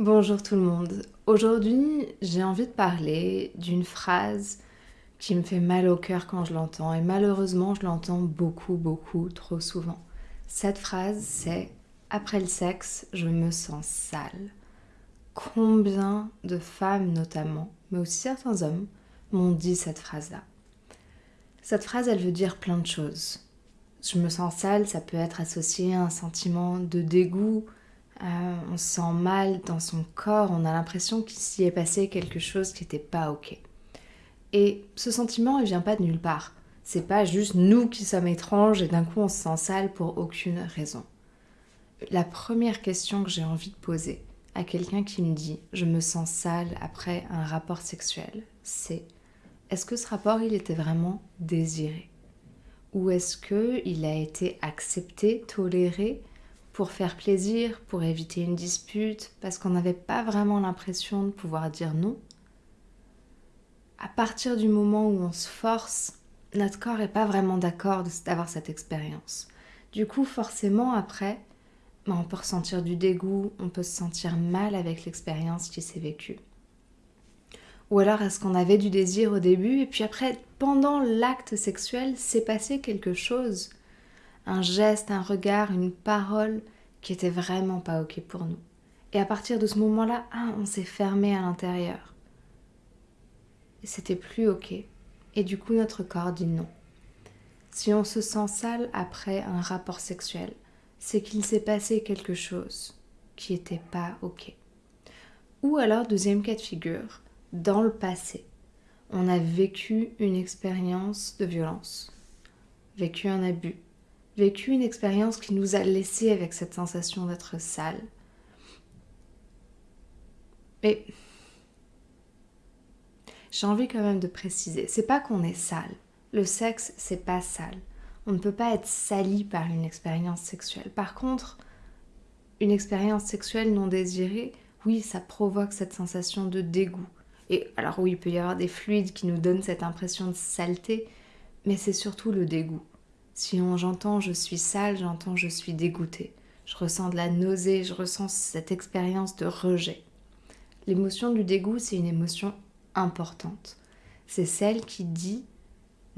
Bonjour tout le monde. Aujourd'hui, j'ai envie de parler d'une phrase qui me fait mal au cœur quand je l'entends et malheureusement, je l'entends beaucoup, beaucoup, trop souvent. Cette phrase, c'est Après le sexe, je me sens sale. Combien de femmes notamment, mais aussi certains hommes, m'ont dit cette phrase-là Cette phrase, elle veut dire plein de choses. Je me sens sale, ça peut être associé à un sentiment de dégoût, euh, on se sent mal dans son corps, on a l'impression qu'il s'y est passé quelque chose qui n'était pas ok. Et ce sentiment, il vient pas de nulle part. C'est pas juste nous qui sommes étranges et d'un coup on se sent sale pour aucune raison. La première question que j'ai envie de poser à quelqu'un qui me dit je me sens sale après un rapport sexuel, c'est est-ce que ce rapport il était vraiment désiré? Ou est-ce que il a été accepté, toléré pour faire plaisir, pour éviter une dispute, parce qu'on n'avait pas vraiment l'impression de pouvoir dire non. À partir du moment où on se force, notre corps n'est pas vraiment d'accord d'avoir cette expérience. Du coup, forcément, après, ben, on peut ressentir du dégoût, on peut se sentir mal avec l'expérience qui s'est vécue. Ou alors est-ce qu'on avait du désir au début et puis après, pendant l'acte sexuel, s'est passé quelque chose un geste, un regard, une parole qui était vraiment pas ok pour nous. Et à partir de ce moment-là, ah, on s'est fermé à l'intérieur. C'était plus ok. Et du coup, notre corps dit non. Si on se sent sale après un rapport sexuel, c'est qu'il s'est passé quelque chose qui n'était pas ok. Ou alors, deuxième cas de figure, dans le passé, on a vécu une expérience de violence, vécu un abus, vécu une expérience qui nous a laissé avec cette sensation d'être sale. Mais j'ai envie quand même de préciser, c'est pas qu'on est sale. Le sexe, c'est pas sale. On ne peut pas être sali par une expérience sexuelle. Par contre, une expérience sexuelle non désirée, oui, ça provoque cette sensation de dégoût. Et alors oui, il peut y avoir des fluides qui nous donnent cette impression de saleté, mais c'est surtout le dégoût. Si j'entends je suis sale, j'entends je suis dégoûtée. Je ressens de la nausée, je ressens cette expérience de rejet. L'émotion du dégoût, c'est une émotion importante. C'est celle qui dit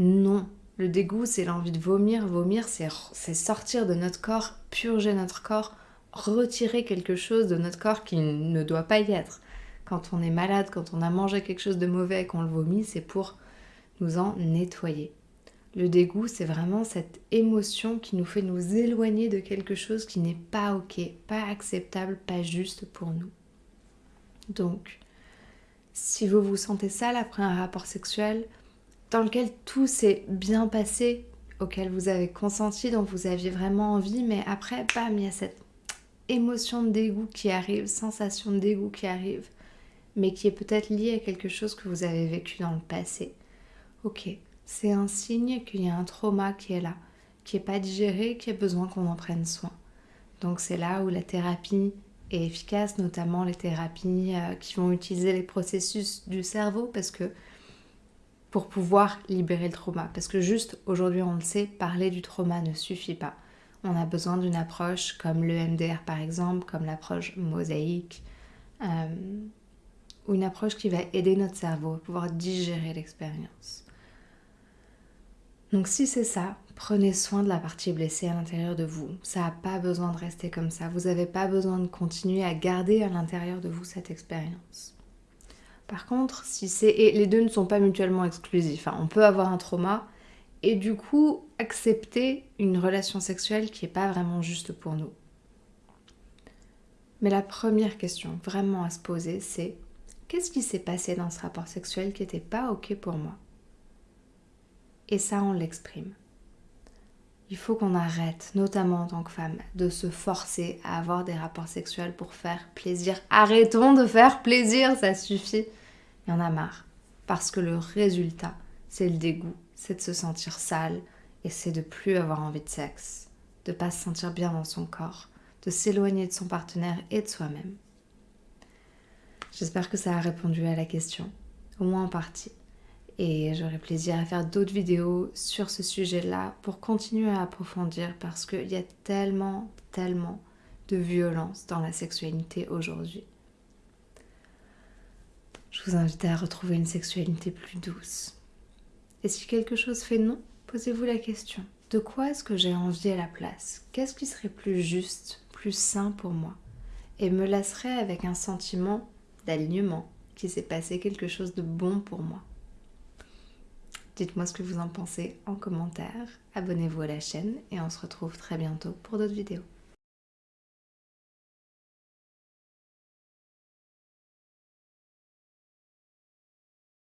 non. Le dégoût, c'est l'envie de vomir. Vomir, c'est sortir de notre corps, purger notre corps, retirer quelque chose de notre corps qui ne doit pas y être. Quand on est malade, quand on a mangé quelque chose de mauvais et qu'on le vomit, c'est pour nous en nettoyer. Le dégoût, c'est vraiment cette émotion qui nous fait nous éloigner de quelque chose qui n'est pas ok, pas acceptable, pas juste pour nous. Donc, si vous vous sentez sale après un rapport sexuel dans lequel tout s'est bien passé, auquel vous avez consenti, dont vous aviez vraiment envie, mais après, bam, il y a cette émotion de dégoût qui arrive, sensation de dégoût qui arrive, mais qui est peut-être liée à quelque chose que vous avez vécu dans le passé. Ok, c'est un signe qu'il y a un trauma qui est là, qui n'est pas digéré, qui a besoin qu'on en prenne soin. Donc c'est là où la thérapie est efficace, notamment les thérapies euh, qui vont utiliser les processus du cerveau parce que pour pouvoir libérer le trauma. Parce que juste aujourd'hui, on le sait, parler du trauma ne suffit pas. On a besoin d'une approche comme le MDR par exemple, comme l'approche mosaïque, euh, ou une approche qui va aider notre cerveau à pouvoir digérer l'expérience. Donc si c'est ça, prenez soin de la partie blessée à l'intérieur de vous. Ça n'a pas besoin de rester comme ça. Vous n'avez pas besoin de continuer à garder à l'intérieur de vous cette expérience. Par contre, si c'est et les deux ne sont pas mutuellement exclusifs, hein. on peut avoir un trauma et du coup accepter une relation sexuelle qui n'est pas vraiment juste pour nous. Mais la première question vraiment à se poser, c'est qu'est-ce qui s'est passé dans ce rapport sexuel qui n'était pas ok pour moi? Et ça, on l'exprime. Il faut qu'on arrête, notamment en tant que femme, de se forcer à avoir des rapports sexuels pour faire plaisir. Arrêtons de faire plaisir, ça suffit. Il y en a marre. Parce que le résultat, c'est le dégoût, c'est de se sentir sale et c'est de plus avoir envie de sexe, de pas se sentir bien dans son corps, de s'éloigner de son partenaire et de soi-même. J'espère que ça a répondu à la question, au moins en partie et j'aurai plaisir à faire d'autres vidéos sur ce sujet-là pour continuer à approfondir parce qu'il y a tellement, tellement de violence dans la sexualité aujourd'hui. Je vous invite à retrouver une sexualité plus douce. Et si quelque chose fait non, posez-vous la question. De quoi est-ce que j'ai envie à la place? Qu'est-ce qui serait plus juste, plus sain pour moi? Et me lasserait avec un sentiment d'alignement, qu'il s'est passé quelque chose de bon pour moi. Dites-moi ce que vous en pensez en commentaire, abonnez-vous à la chaîne et on se retrouve très bientôt pour d'autres vidéos.